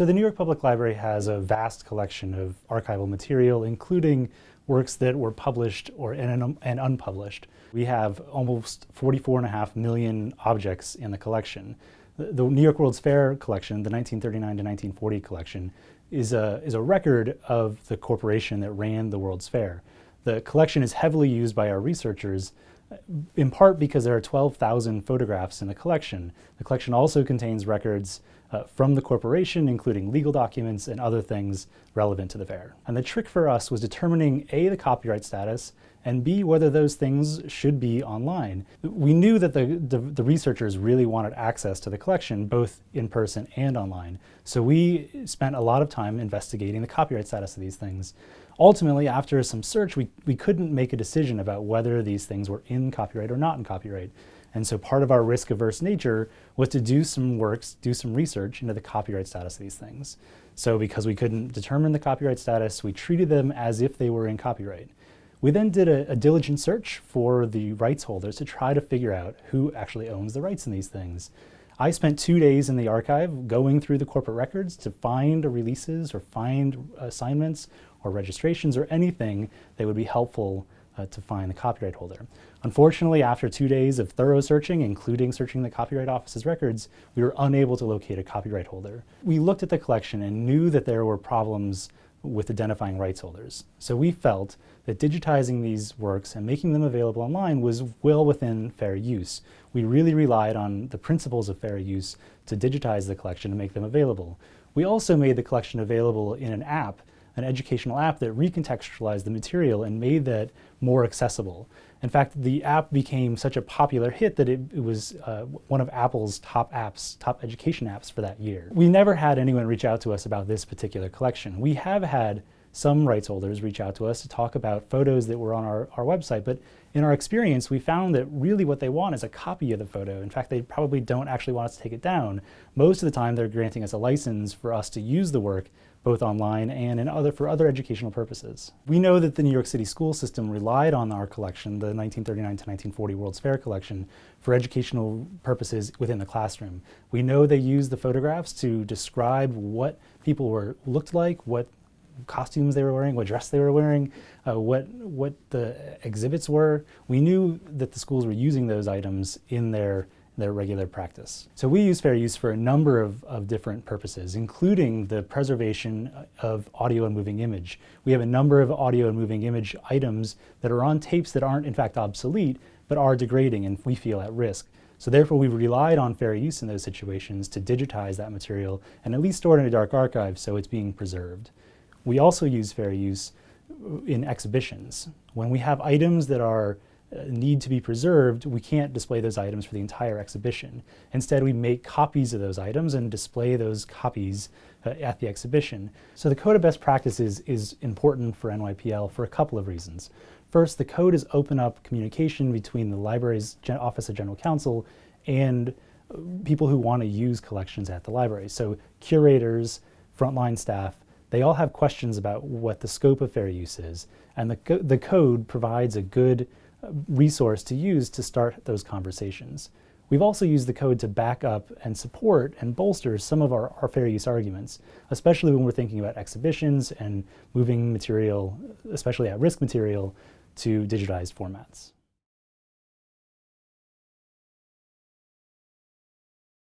So the New York Public Library has a vast collection of archival material, including works that were published or and, and unpublished. We have almost 44 and a half million objects in the collection. The, the New York World's Fair collection, the 1939 to 1940 collection, is a, is a record of the corporation that ran the World's Fair. The collection is heavily used by our researchers in part because there are 12,000 photographs in the collection. The collection also contains records uh, from the corporation, including legal documents and other things relevant to the fair. And the trick for us was determining A, the copyright status, and B, whether those things should be online. We knew that the, the, the, researchers really wanted access to the collection, both in person and online. So we spent a lot of time investigating the copyright status of these things. Ultimately, after some search, we, we couldn't make a decision about whether these things were in copyright or not in copyright. And so part of our risk-averse nature was to do some works, do some research into the copyright status of these things. So because we couldn't determine the copyright status, we treated them as if they were in copyright. We then did a, a, diligent search for the rights holders to try to figure out who actually owns the rights in these things. I spent two days in the archive going through the corporate records to find releases or find assignments or registrations or anything that would be helpful uh, to find the copyright holder. Unfortunately, after two days of thorough searching, including searching the Copyright Office's records, we were unable to locate a copyright holder. We looked at the collection and knew that there were problems with identifying rights holders. So we felt that digitizing these works and making them available online was well within fair use. We really relied on the principles of fair use to digitize the collection and make them available. We also made the collection available in an app, an educational app that recontextualized the material and made that more accessible. In fact, the app became such a popular hit that it, it was uh, one of Apple's top apps, top education apps for that year. We never had anyone reach out to us about this particular collection. We have had some rights holders reach out to us to talk about photos that were on our, our website, but in our experience, we found that really what they want is a copy of the photo. In fact, they probably don't actually want us to take it down. Most of the time, they're granting us a license for us to use the work both online and in other, for other educational purposes. We know that the New York City school system relied on our collection, the 1939 to 1940 World's Fair collection, for educational purposes within the classroom. We know they used the photographs to describe what people were looked like, what costumes they were wearing, what dress they were wearing, uh, what, what the exhibits were. We knew that the schools were using those items in their their regular practice. So we use fair use for a number of, of different purposes, including the preservation of audio and moving image. We have a number of audio and moving image items that are on tapes that aren't in fact obsolete, but are degrading and we feel at risk. So therefore we've relied on fair use in those situations to digitize that material and at least store it in a dark archive so it's being preserved. We also use fair use in exhibitions. When we have items that are uh, need to be preserved, we can't display those items for the entire exhibition. Instead, we make copies of those items and display those copies uh, at the exhibition. So the Code of Best Practices is important for NYPL for a couple of reasons. First, the code is open up communication between the library's Gen Office of General Counsel and uh, people who want to use collections at the library. So curators, frontline staff, they all have questions about what the scope of fair use is. And the, co the code provides a good uh, resource to use to start those conversations. We've also used the code to back up and support and bolster some of our, our fair use arguments, especially when we're thinking about exhibitions and moving material, especially at-risk material, to digitized formats.